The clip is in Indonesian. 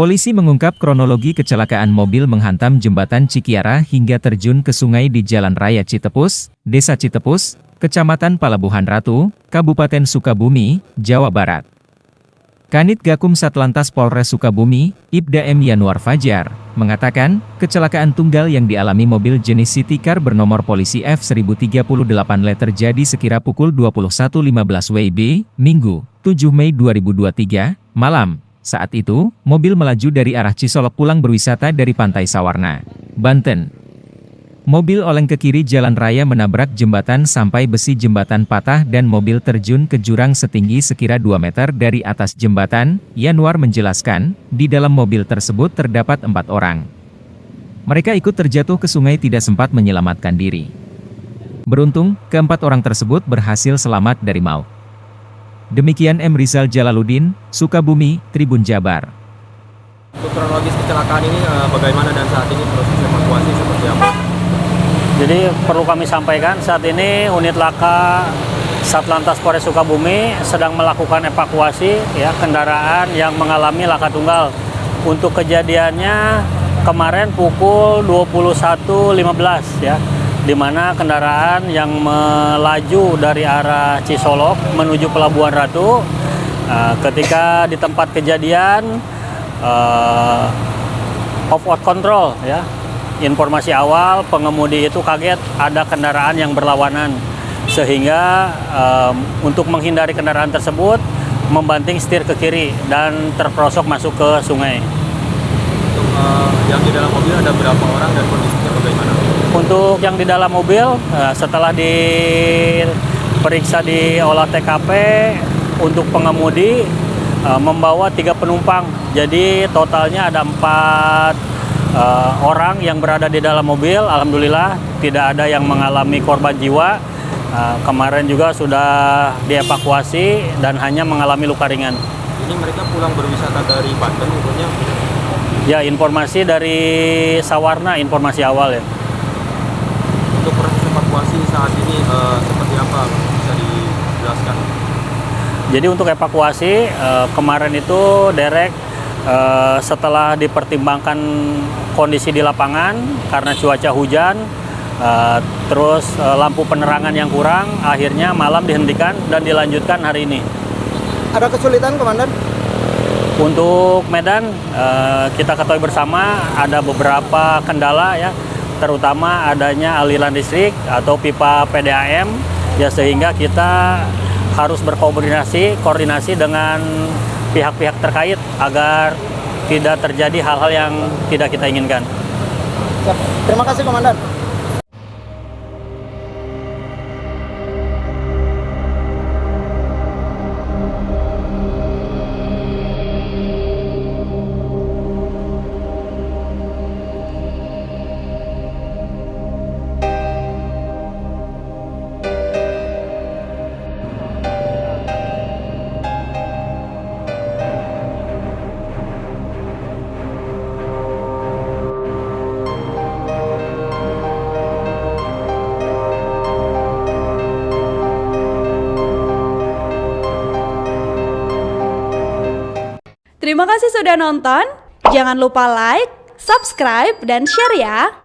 Polisi mengungkap kronologi kecelakaan mobil menghantam jembatan Cikiara hingga terjun ke sungai di Jalan Raya Citepus, Desa Citepus, Kecamatan Palabuhan Ratu, Kabupaten Sukabumi, Jawa Barat. Kanit Gakum Satlantas Polres Sukabumi, Ibda M. Yanuar Fajar, mengatakan, kecelakaan tunggal yang dialami mobil jenis City Car bernomor polisi F1038 Le terjadi sekira pukul 21.15 WIB, Minggu, 7 Mei 2023, malam. Saat itu, mobil melaju dari arah Cisolok pulang berwisata dari Pantai Sawarna, Banten. Mobil oleng ke kiri jalan raya menabrak jembatan sampai besi jembatan patah dan mobil terjun ke jurang setinggi sekira 2 meter dari atas jembatan, Yanuar menjelaskan, di dalam mobil tersebut terdapat empat orang. Mereka ikut terjatuh ke sungai tidak sempat menyelamatkan diri. Beruntung, keempat orang tersebut berhasil selamat dari maut. Demikian M. Rizal Jalaluddin, Sukabumi, Tribun Jabar. Untuk kronologis kecelakaan ini eh, bagaimana dan saat ini proses evakuasi seperti apa? Jadi perlu kami sampaikan saat ini unit laka Satlantas Polres Sukabumi sedang melakukan evakuasi ya kendaraan yang mengalami laka tunggal. Untuk kejadiannya kemarin pukul 21.15 ya di mana kendaraan yang melaju dari arah Cisolok menuju Pelabuhan Ratu uh, ketika di tempat kejadian uh, off road control ya informasi awal pengemudi itu kaget ada kendaraan yang berlawanan sehingga um, untuk menghindari kendaraan tersebut membanting setir ke kiri dan terperosok masuk ke sungai. Untuk uh, yang di dalam mobil ada berapa orang dan bagaimana? Untuk yang di dalam mobil uh, setelah diperiksa di olah TKP untuk pengemudi uh, membawa tiga penumpang jadi totalnya ada empat uh, orang yang berada di dalam mobil, alhamdulillah tidak ada yang mengalami korban jiwa. Kemarin juga sudah dievakuasi dan hanya mengalami luka ringan. Ini mereka pulang berwisata dari Banten, umurnya? Ya, informasi dari Sawarna, informasi awal ya. Untuk proses evakuasi saat ini uh, seperti apa bisa dijelaskan? Jadi untuk evakuasi uh, kemarin itu derek Uh, setelah dipertimbangkan kondisi di lapangan karena cuaca hujan, uh, terus uh, lampu penerangan yang kurang, akhirnya malam dihentikan dan dilanjutkan hari ini. Ada kesulitan, Komandan? Untuk Medan, uh, kita ketahui bersama ada beberapa kendala ya, terutama adanya aliran listrik atau pipa PDAM, ya sehingga kita harus berkoordinasi koordinasi dengan pihak-pihak terkait agar tidak terjadi hal-hal yang tidak kita inginkan. Terima kasih Komandan. Terima kasih sudah nonton. Jangan lupa like, subscribe, dan share ya.